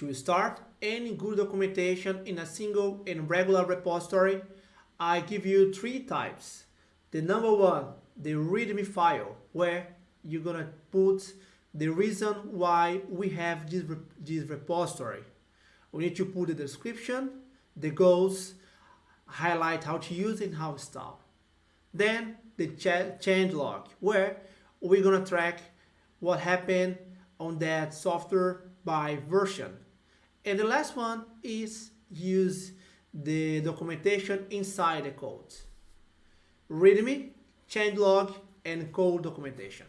To start any good documentation in a single and regular repository, I give you three types. The number one, the README file, where you're gonna put the reason why we have this, this repository. We need to put the description, the goals, highlight how to use it and how to install. Then the change log, where we're gonna track what happened on that software by version. And the last one is use the documentation inside the code. README, changelog, and code documentation.